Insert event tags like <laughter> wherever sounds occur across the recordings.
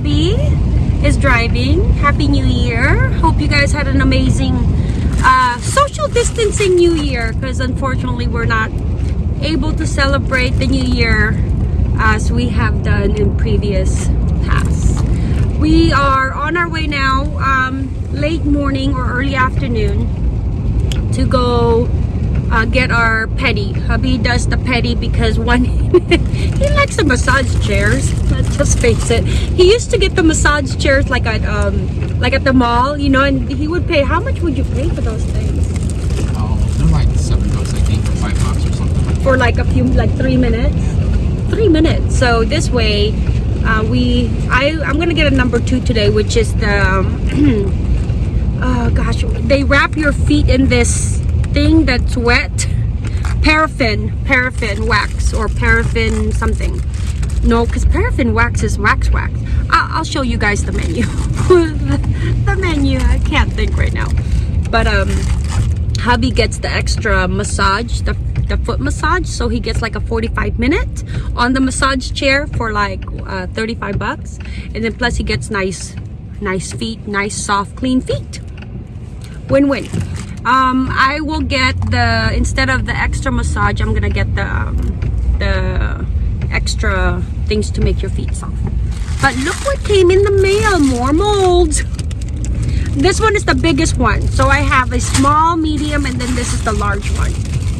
hubby is driving. Happy New Year. Hope you guys had an amazing uh, social distancing New Year because unfortunately we're not able to celebrate the New Year as we have done in previous past. We are on our way now, um, late morning or early afternoon to go uh, get our petty. Hubby does the petty because one, <laughs> he likes the massage chairs. Let's just face it. He used to get the massage chairs like at um like at the mall, you know, and he would pay. How much would you pay for those things? Oh, they're like seven bucks, I think, or five bucks or something. For like a few, like three minutes. Three minutes. So this way, uh, we I I'm gonna get a number two today, which is the. Um, <clears throat> oh gosh, they wrap your feet in this thing that's wet paraffin paraffin wax or paraffin something no because paraffin wax is wax wax. I'll, I'll show you guys the menu. <laughs> The menu I can't think right now. But um hubby gets the extra massage the, the foot massage so he gets like a 45 minute on the massage chair for like uh, 35 bucks. And then plus he gets nice nice feet nice soft clean feet. Win-win. Um i will get the instead of the extra massage i'm gonna get the um, the extra things to make your feet soft. But look what came in the mail more molds. This one is the biggest one. So i have a small medium and then this is the large one.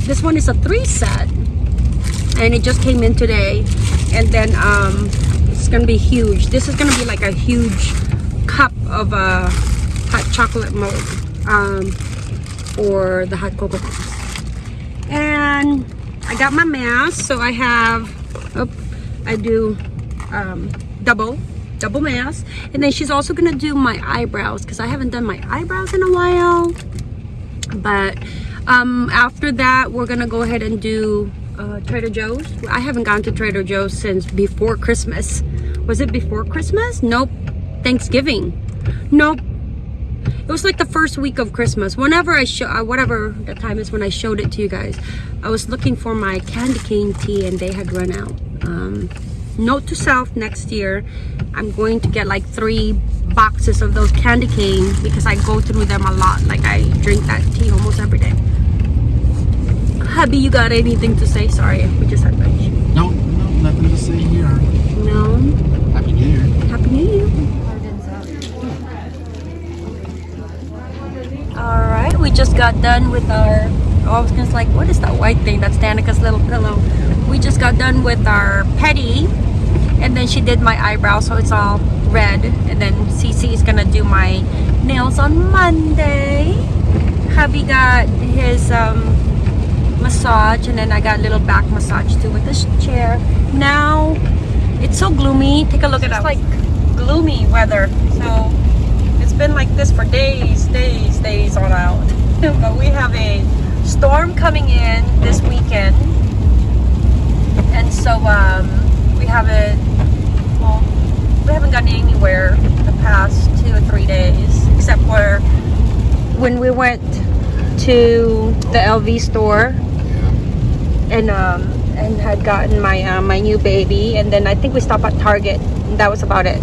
This one is a three set and it just came in today. And then um it's gonna be huge. This is gonna be like a huge cup of uh hot chocolate mold um for the hot cocoa and i got my mask so i have oh, i do um double double mask and then she's also gonna do my eyebrows because i haven't done my eyebrows in a while. But um after that we're gonna go ahead and do uh, trader joe's. I haven't gone to trader joe's since before christmas. Was it before christmas? Nope. Thanksgiving. Nope it was like the first week of christmas. Whenever i show uh, whatever the time is when i showed it to you guys i was looking for my candy cane tea and they had run out. Um note to self next year i'm going to get like three boxes of those candy cane because i go through them a lot. Like i drink that tea almost every day. Hubby you got anything to say? Sorry we just had lunch. No, no, nothing to say here. no Happy New Year. happy new year all right we just got done with our oh, i was gonna like what is that white thing that's danica's little pillow? We just got done with our petty and then she did my eyebrows so it's all red and then Cece is gonna do my nails on Monday. Hubby got his um, massage and then I got a little back massage too with this chair. Now it's so gloomy. Take a look at it It's like gloomy weather so been like this for days days days on out. <laughs> But we have a storm coming in this weekend. And so um, we haven't well we haven't gotten anywhere the past two or three days except for when we went to the LV store and um and had gotten my uh, my new baby. And then I think we stopped at Target. And that was about it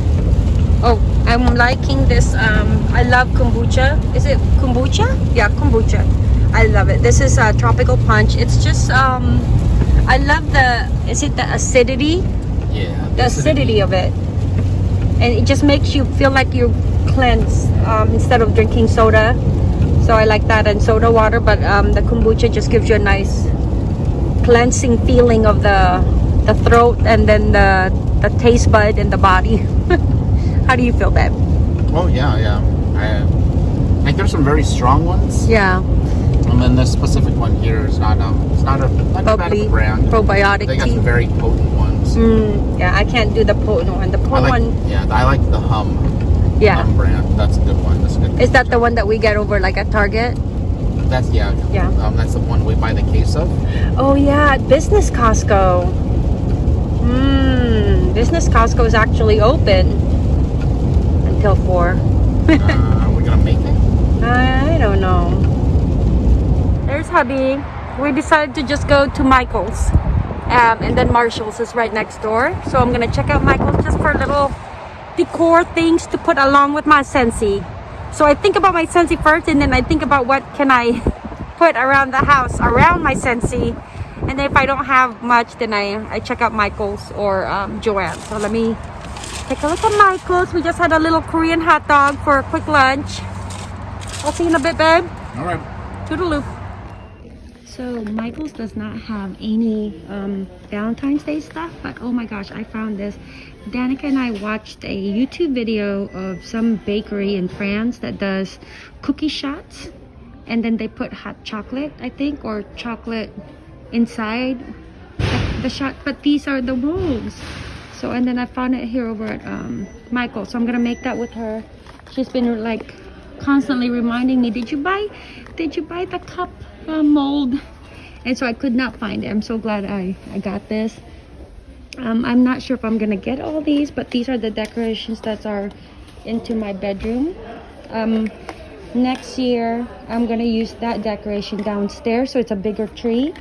I'm liking this um I love kombucha. Is it kombucha? Yeah kombucha. I love it. This is a tropical punch. It's just um I love the is it the acidity? Yeah. the acidity. of it. And it just makes you feel like you cleanse um, instead of drinking soda. So I like that and soda water but um, the kombucha just gives you a nice cleansing feeling of the the throat and then the the taste bud and the body <laughs> how do you feel babe Oh yeah, yeah. I, like there's some very strong ones, yeah and then this specific one here is not um, it's not a not bubbly a brand. probiotic They got tea some very potent ones. mm, yeah I can't do the potent one the potent like, one yeah, I like the Humm. yeah Humm brand. That's a good one. That's a good. is that the one that we get over like at Target That's yeah. Yeah. Um, that's the one we buy the case of. Oh yeah, Business Costco. Hmm, Business Costco is actually open until four. <laughs> uh, we're gonna make it. I don't know. There's hubby. We decided to just go to Michael's. Um, and then Marshall's is right next door. So I'm gonna check out Michael's just for little decor things to put along with my Scentsy. So I think about my Scentsy first and then I think about what can I <laughs> put around the house, around my Scentsy. And then if I don't have much, then I, I check out Michael's or um, Joann. So let me take a look at Michael's. We just had a little Korean hot dog for a quick lunch. I'll see you in a bit, babe. All right. Toodaloo. So Michael's does not have any um, Valentine's Day stuff, but oh my gosh, I found this. Danica and I watched a YouTube video of some bakery in France that does cookie shots, and then they put hot chocolate, I think, or chocolate inside the, the shot. But these are the molds. So and then I found it here over at um, Michael. So I'm gonna make that with her. She's been like constantly reminding me, did you buy, did you buy the cup uh, mold? And so I could not find it. I'm so glad I, I got this. Um, I'm not sure if I'm gonna get all these, but these are the decorations that are into my bedroom. Um, next year, I'm gonna use that decoration downstairs, so it's a bigger tree.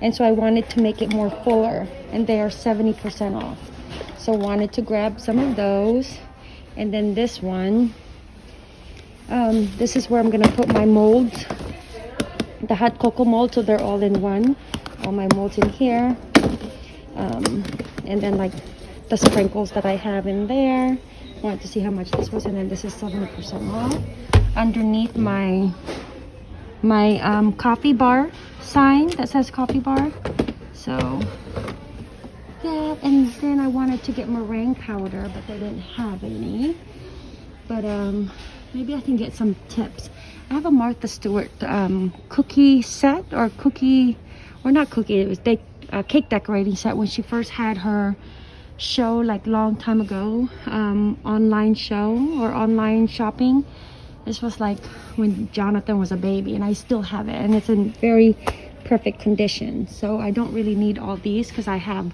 And so I wanted to make it more fuller, and they are 70% off. So wanted to grab some of those. And then this one, um, this is where I'm gonna put my molds. The hot cocoa mold so they're all in one. All my molds in here. Um, and then like the sprinkles that I have in there. Wanted to see how much this was and then this is 70% off. Underneath my my um, coffee bar sign that says coffee bar. So yeah and then I wanted to get meringue powder but they didn't have any but um maybe I can get some tips I have a Martha Stewart um, cookie set or cookie, or not cookie, it was de uh, cake decorating set when she first had her show like long time ago, um, online show or online shopping. This was like when Jonathan was a baby and I still have it and it's in very perfect condition. So I don't really need all these because I have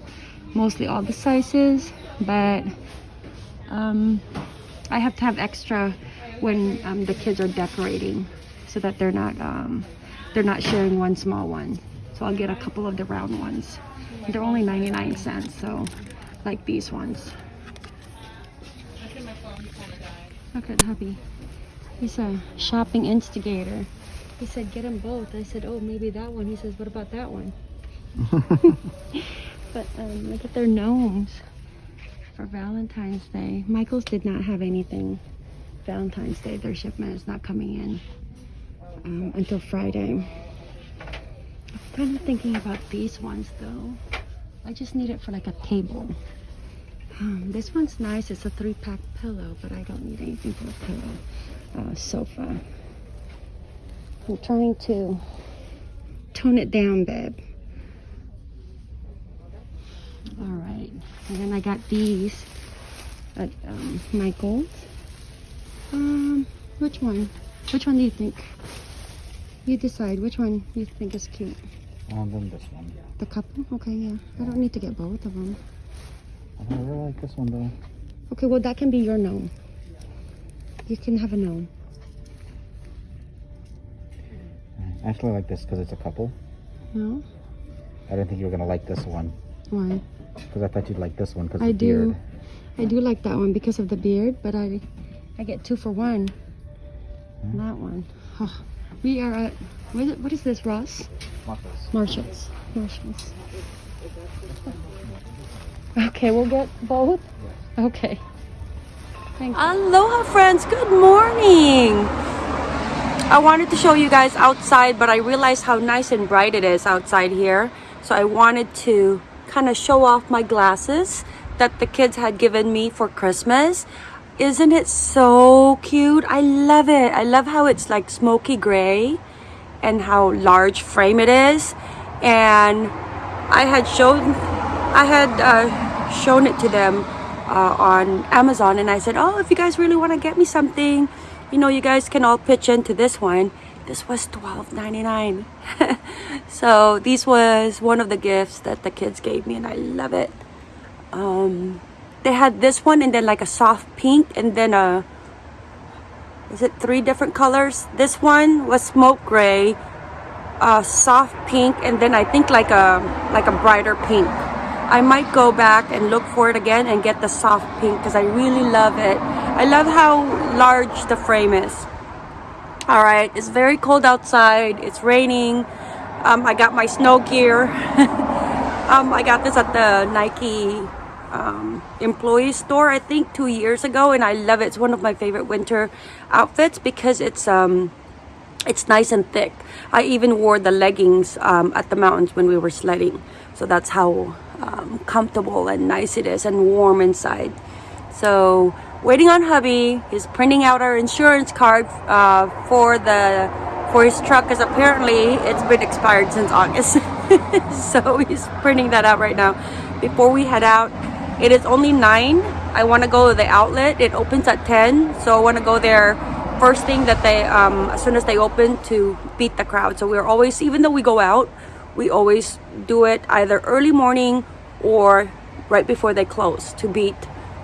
mostly all the sizes, but um, I have to have extra when um, the kids are decorating so that they're not um, they're not sharing one small one. So I'll get a couple of the round ones. They're only 99 cents so like these ones. Look at hubby. He's a shopping instigator. He said get them both. I said oh maybe that one. He says what about that one <laughs> but um, look at their gnomes for Valentine's Day Michael's did not have anything Valentine's Day. Their shipment is not coming in um, until Friday. I'm kind of thinking about these ones though. I just need it for like a table. Um, this one's nice. It's a three-pack pillow, but I don't need anything for a pillow. Uh, sofa. I'm trying to tone it down, babe. All right. And then I got these at um, Michael's. Um, which one? Which one do you think? You decide which one you think is cute. And then this one. The couple? Okay, yeah. I don't need to get both of them. I really like this one though. Okay, well that can be your gnome. You can have a gnome. I actually like this because it's a couple. No? I didn't think you were gonna like this one Why? Because I thought you'd like this one because I the do. beard. I do like that one because of the beard, but I I get two for one. Hmm. That one. Oh, we are at what is, what is this, Ross? Marcos. Marshalls. Marshalls. Okay, we'll get both. Okay. Thank you. Aloha, friends. Good morning. I wanted to show you guys outside, but I realized how nice and bright it is outside here. So I wanted to kind of show off my glasses that the kids had given me for Christmas. Isn't it so cute? I love it. I love how it's like smoky gray and how large frame it is. And I had shown, I had uh, shown it to them uh, on Amazon and I said, oh, if you guys really want to get me something, you know, you guys can all pitch into this one. This was $12.99. <laughs> so this was one of the gifts that the kids gave me and I love it. Um, they had this one and then like a soft pink and then a is it three different colors this one was smoke gray a soft pink and then i think like a like a brighter pink I might go back and look for it again and get the soft pink because I really love it. I love how large the frame is. All right, it's very cold outside. It's raining. Um, I got my snow gear. <laughs> um, I got this at the Nike um, employee store, I think two years ago, and I love it. It's one of my favorite winter outfits because it's um, it's nice and thick. I even wore the leggings um, at the mountains when we were sledding. So that's how um, comfortable and nice it is and warm inside. So waiting on hubby. He's printing out our insurance card uh, for the for his truck because apparently it's been expired since August. <laughs> so he's printing that out right now. Before we head out, it is only 9. I want to go to the outlet. It opens at 10. So I want to go there first thing that they um, as soon as they open to beat the crowd so we're always even though we go out we always do it either early morning or right before they close to beat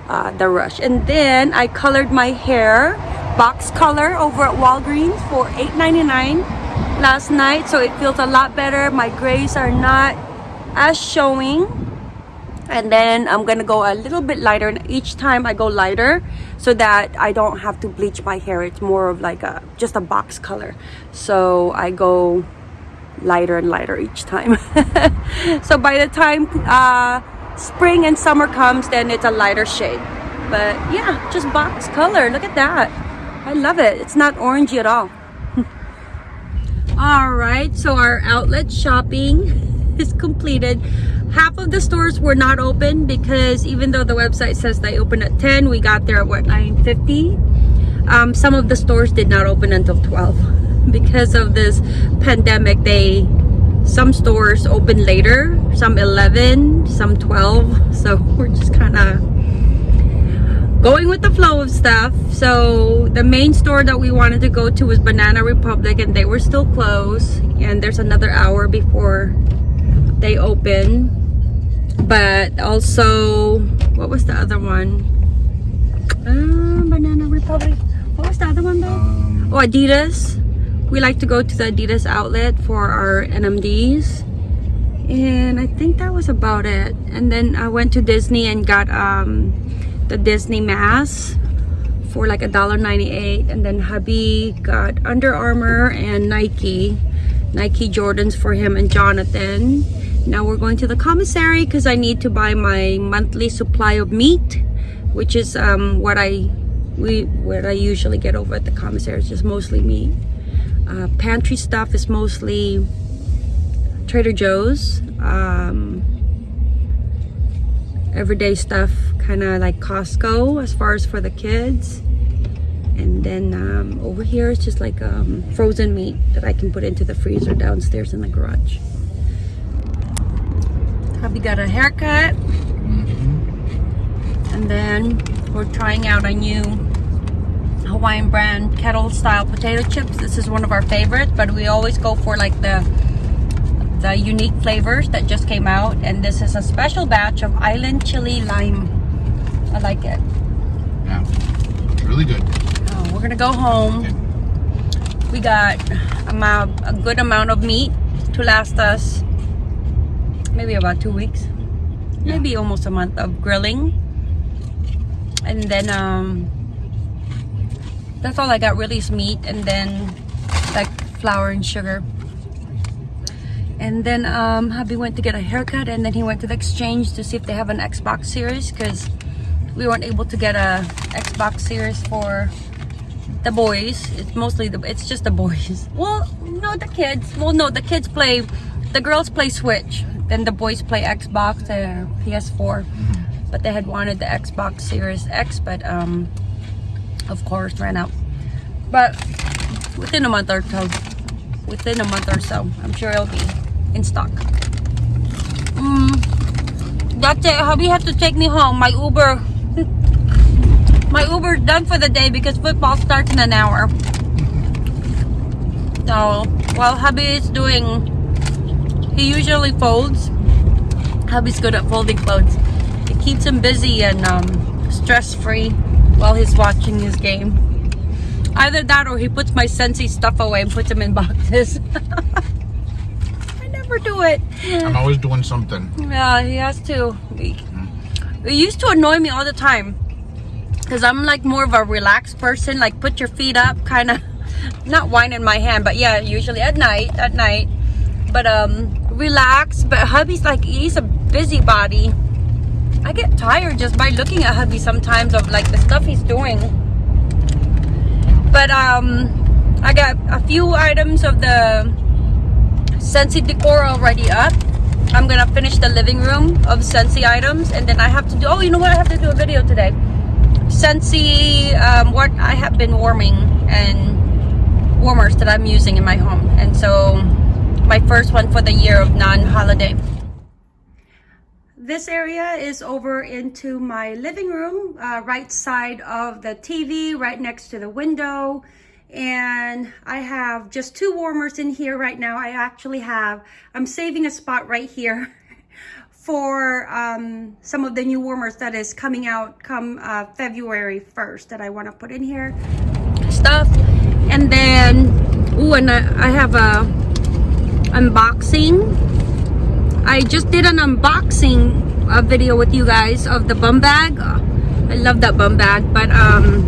uh, the rush. And then I colored my hair box color over at Walgreens for $8.99 last night so it feels a lot better. My grays are not as showing. And then I'm gonna go a little bit lighter and each time I go lighter so that I don't have to bleach my hair. It's more of like a just a box color. So I go lighter and lighter each time. <laughs> So by the time uh, spring and summer comes then it's a lighter shade. But yeah just box color. Look at that. I love it. It's not orangey at all. <laughs> All right so our outlet shopping <laughs> is completed. Half of the stores were not open because even though the website says they open at 10 we got there at what 9:50. um, some of the stores did not open until 12 because of this pandemic they some stores open later some 11 some 12 so <laughs> we're just kind of going with the flow of stuff. So the main store that we wanted to go to was banana republic and they were still closed and there's another hour before they open. But also what was the other one? Uh, banana republic. What was the other one though? Um, oh adidas we like to go to the adidas outlet for our nmds and i think that was about it. And then i went to disney and got um the disney mask for like a dollar 98 and then hubby got under armour and nike nike jordans for him and jonathan. Now we're going to the commissary because I need to buy my monthly supply of meat which is um, what I we what I usually get over at the commissary it's just mostly meat uh, pantry stuff is mostly Trader Joe's um, everyday stuff kind of like Costco as far as for the kids. And then um, over here it's just like um, frozen meat that I can put into the freezer downstairs in the garage. Hubby got a haircut. And then we're trying out a new Hawaiian brand kettle style potato chips. This is one of our favorites, but we always go for like the the unique flavors that just came out. And this is a special batch of island chili lime. I like it. yeah, really good. Oh, we're gonna go home. We got amount, a good amount of meat to last us maybe about two weeks Yeah. maybe almost a month of grilling and then um that's all I got really is meat and then like flour and sugar. And then um hubby went to get a haircut and then he went to the exchange to see if they have an Xbox series because we weren't able to get a Xbox series for the boys. It's mostly the it's just the boys. <laughs> Well no the kids. Well no the kids play the girls play switch. Then the boys play xbox or ps4 but they had wanted the xbox series x but um of course ran out but within a month or so within a month or so i'm sure it'll be in stock mm, that's it hubby had to take me home my uber <laughs> my Uber's done for the day because football starts in an hour. So while hubby is doing, he usually folds. Hubby's good at folding clothes. It keeps him busy and um, stress-free while he's watching his game. Either that or he puts my Scentsy stuff away and puts them in boxes. <laughs> I never do it. I'm always doing something. Yeah, he has to. It used to annoy me all the time. Because I'm like more of a relaxed person. Like put your feet up, kind of. <laughs> Not whining my hand, but yeah, usually at night. At night. But um, relax. But hubby's like, he's a busybody. I get tired just by looking at hubby sometimes of like the stuff he's doing. But um, I got a few items of the Scentsy decor already up. I'm gonna finish the living room of Scentsy items and then I have to do, oh, you know what? I have to do a video today. Scentsy, um, what I have been warming and warmers that I'm using in my home. And so my first one for the year of non-holiday. This area is over into my living room, uh, right side of the TV, right next to the window and I have just two warmers in here right now. I actually have, I'm saving a spot right here <laughs> for um, some of the new warmers that is coming out come uh, February 1st that I want to put in here. Stuff. And then, ooh, and I, I have a unboxing. I just did an unboxing uh, video with you guys of the bum bag. I love that bum bag, but um,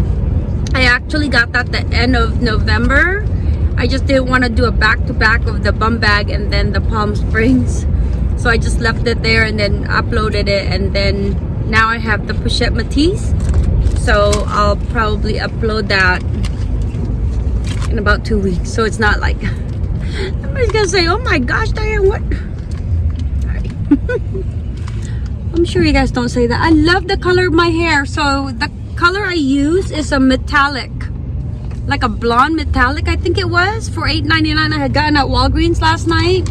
I actually got that at the end of November. I just didn't want to do a back-to-back -back of the bum bag and then the Palm Springs. So I just left it there and then uploaded it and then now I have the Pochette Métis. So I'll probably upload that in about two weeks. So it's not like <laughs> somebody's gonna say, oh my gosh, Diane, what? <laughs> I'm sure you guys don't say that. I love the color of my hair. So the color I use is a metallic like a blonde metallic I think it was for $8.99 I had gotten at Walgreens last night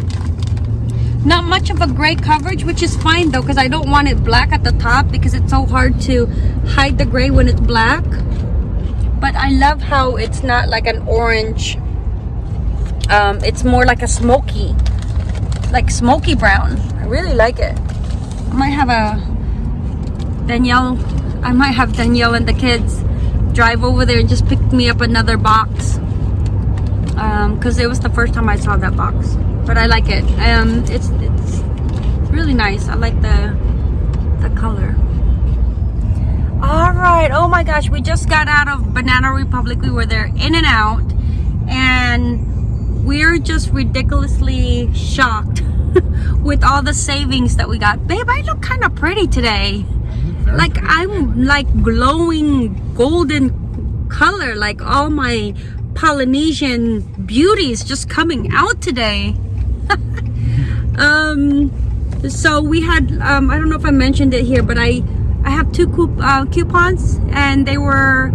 not much of a gray coverage which is fine though because I don't want it black at the top because it's so hard to hide the gray when it's black but I love how it's not like an orange um, it's more like a smoky like smoky brown. I really like it. I might have a Danielle I might have Danielle and the kids drive over there and just pick me up another box. Because um, it was the first time I saw that box but I like it. Um, it's, it's really nice. I like the the color. All right. Oh my gosh we just got out of Banana Republic. We were there in and out. And we're just ridiculously shocked <laughs> with all the savings that we got. Babe I look kind of pretty today. Like I'm like glowing golden color like all my Polynesian beauties just coming out today. <laughs> Um so we had um I don't know if I mentioned it here but I I have two coup uh, coupons and they were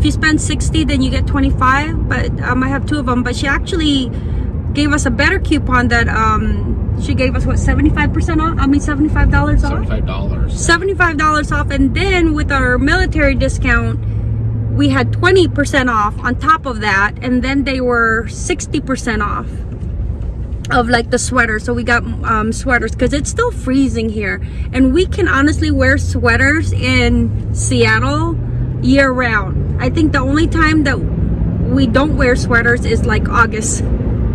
if you spend 60 then you get 25 but um, I have two of them but she actually gave us a better coupon that um she gave us what 75 percent off? I mean 75 dollars off? 75 dollars. 75 dollars off and then with our military discount we had 20 percent off on top of that and then they were 60 percent off of like the sweater so we got um, sweaters because it's still freezing here and we can honestly wear sweaters in Seattle year round I think the only time that we don't wear sweaters is like August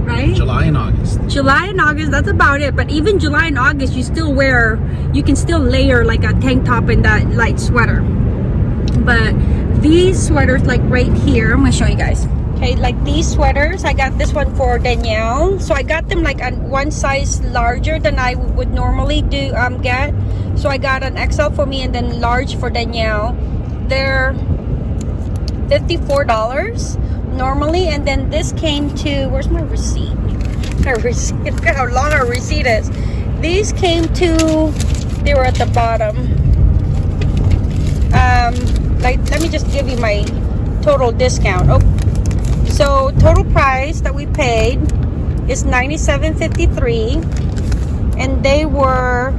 right? July and August. July and August, that's about it. But even July and August, you still wear, you can still layer like a tank top and that light sweater. But these sweaters, like right here, I'm gonna show you guys. Okay, like these sweaters, I got this one for Danielle. So I got them like on one size larger than I would normally do um get. So I got an XL for me and then large for Danielle. They're $54 normally and then this came to where's my receipt? My receipt look <laughs> how long our receipt is. These came to they were at the bottom. Um like let me just give you my total discount. Oh so total price that we paid is 97.53 and they were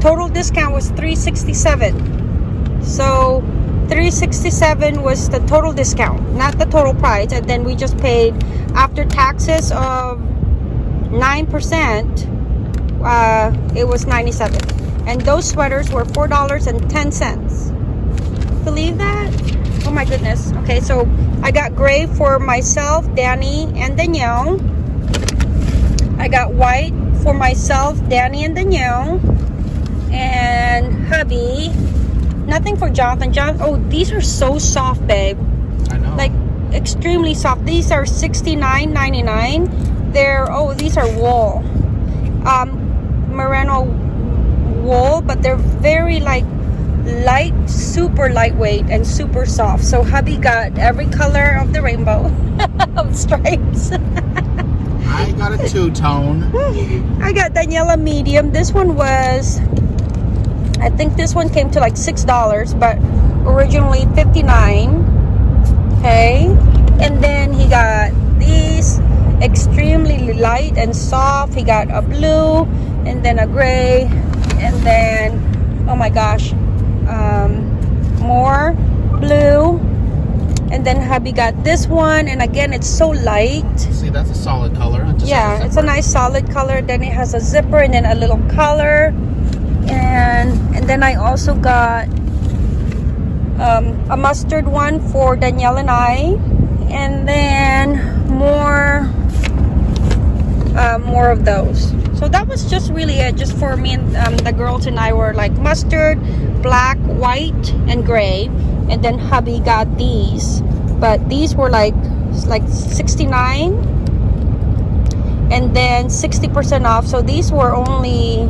total discount was 367 so 367 was the total discount not the total price and then we just paid after taxes of 9% uh, it was 97 and those sweaters were four dollars and ten cents. Believe that? Oh my goodness. Okay so I got gray for myself Danny and Danielle. I got white for myself, Danny and Danielle, and hubby. Nothing for Jonathan. John. Oh, these are so soft, babe. I know. Like extremely soft. These are $69.99. They're oh, these are wool. Um, merino wool, but they're very like light, super lightweight and super soft. So hubby got every color of the rainbow <laughs> of stripes. I got a two tone. <laughs> I got Daniela medium. This one was, I think this one came to like six dollars, but originally fifty nine. Okay, and then he got these extremely light and soft. He got a blue, and then a gray, and then oh my gosh, um, more blue. And then hubby got this one, and again, it's so light. See, that's a solid color. It Yeah, a it's a nice solid color. Then it has a zipper and then a little collar. And and then I also got um, a mustard one for Danielle and I. And then more uh, more of those. So that was just really it, just for me and um, the girls and I were like mustard, black, white, and gray. And then hubby got these, but these were like like 69 and then 60% off. So these were only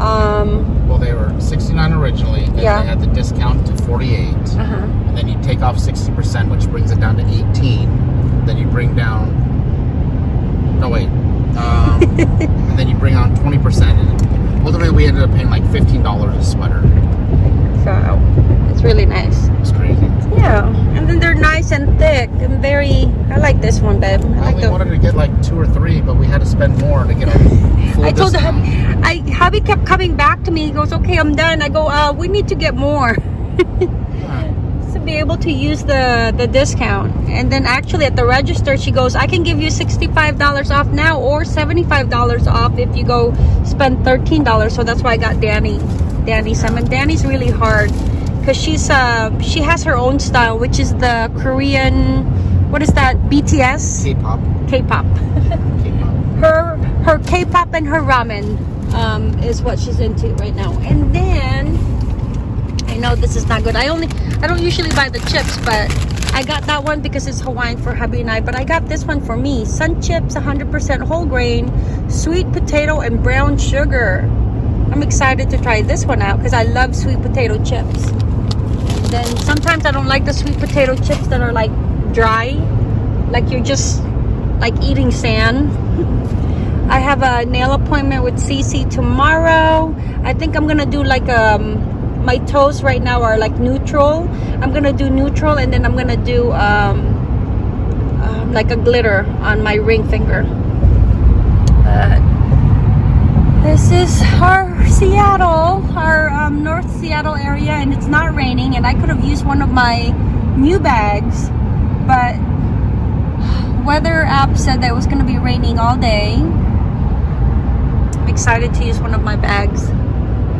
um Well, they were 69 originally. Then Yeah. they had the discount to 48. uh-huh. And then you take off 60%, which brings it down to 18. Then you bring down. No, wait. Um, <laughs> and then you bring on 20%. And ultimately, we ended up paying like $15 a sweater. so it's really nice. It's crazy. Yeah, and then they're nice and thick and very. I like this one, babe. I Well, like we the. wanted to get like two or three, but we had to spend more to get a <laughs> full I told him, I hubby kept coming back to me. He goes, "Okay, I'm done." I go, "Uh, we need to get more." Yeah. <laughs> to be able to use the the discount and then actually at the register she goes i can give you $65 off now or $75 off if you go spend $13 so that's why i got danny danny some and danny's really hard because she's uh she has her own style which is the korean what is that bts K-pop. k-pop her her K-pop and her ramen um, is what she's into right now. And then I know this is not good. I only I don't usually buy the chips, but I got that one because it's Hawaiian for hubby and I. But I got this one for me. Sun chips, 100% whole grain, sweet potato and brown sugar. I'm excited to try this one out because I love sweet potato chips. Then sometimes I don't like the sweet potato chips that are like dry, like you're just like eating sand. I have a nail appointment with Cece tomorrow. I think I'm gonna do like um my toes right now are like neutral. I'm gonna do neutral and then I'm gonna do um, um like a glitter on my ring finger. But this is our Seattle, our um, North Seattle area, and it's not raining. And I could have used one of my new bags, but weather app said that it was going to be raining all day. I'm excited to use one of my bags,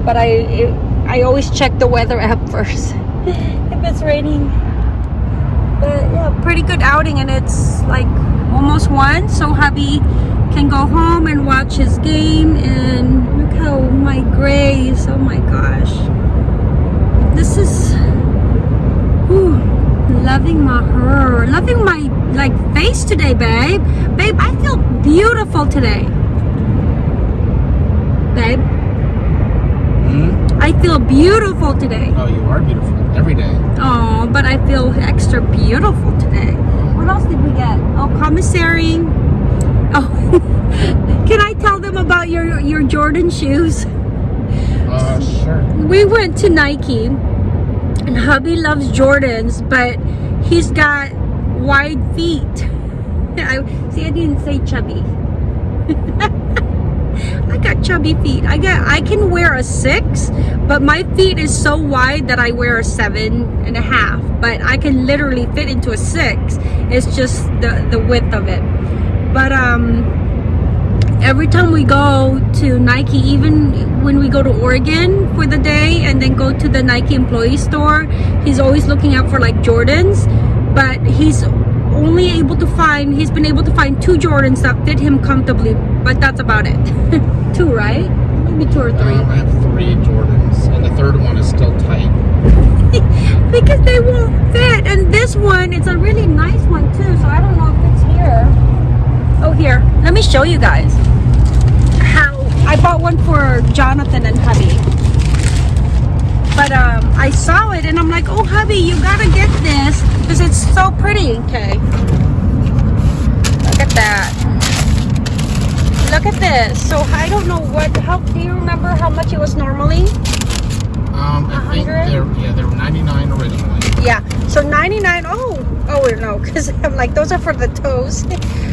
but I it, I always check the weather app <laughs> first if it's raining. But yeah, pretty good outing, and it's like almost one, so hubby can go home and watch his game. And how my grace, Oh my gosh, this is. Whew, loving my hair, loving my like face today, babe. Babe, I feel beautiful today. Babe, Hmm? I feel beautiful today. Oh, you are beautiful every day. Oh, but I feel extra beautiful today. What else did we get? Oh, commissary. Oh, <laughs> can I tell them about your your Jordan shoes? Uh, sure. we went to Nike and hubby loves Jordans, but he's got wide feet. <laughs> I see I didn't say chubby. <laughs> I got chubby feet. I got I can wear a six, but my feet is so wide that I wear a seven and a half. But I can literally fit into a six. It's just the the width of it. But um every time we go to Nike, even when we go to Oregon for the day and then go to the Nike employee store, he's always looking out for like Jordans. But he's only able to find, he's been able to find two Jordans that fit him comfortably. But that's about it. <laughs> two, right? Maybe two or three. Um, I have three Jordans, and the third one is still tight. <laughs> because they won't fit. And this one, it's a really nice one too. So I don't know if it's here. Oh, here. Let me show you guys I bought one for Jonathan and hubby. But um, I saw it and I'm like, oh, hubby, you gotta get this because it's so pretty. Okay. Look at that. Look at this. So I don't know what. How do you remember how much it was normally? Um, I think 100? yeah they're 99 originally. Yeah. So 99. Oh, oh no, because <laughs> I'm like those are for the toes.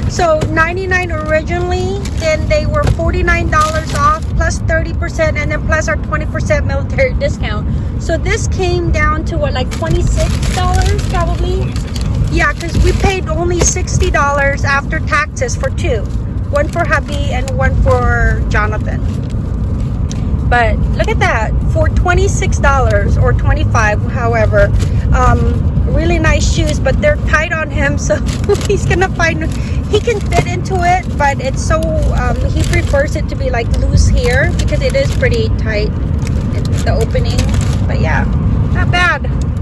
<laughs> so 99 originally, then they were 49 dollars off plus 30 percent, and then plus our 20 percent military <laughs> discount. So this came down to what, like 26 dollars probably. Yeah, because we paid only sixty dollars after taxes for two, one for hubby and one for Jonathan. But look at that for twenty six dollars or twenty five, however. Um, really nice shoes, but they're tight on him, so <laughs> he's gonna find he can fit into it, but it's so um, he prefers it to be like loose here because it is pretty tight, the opening. But yeah, not bad.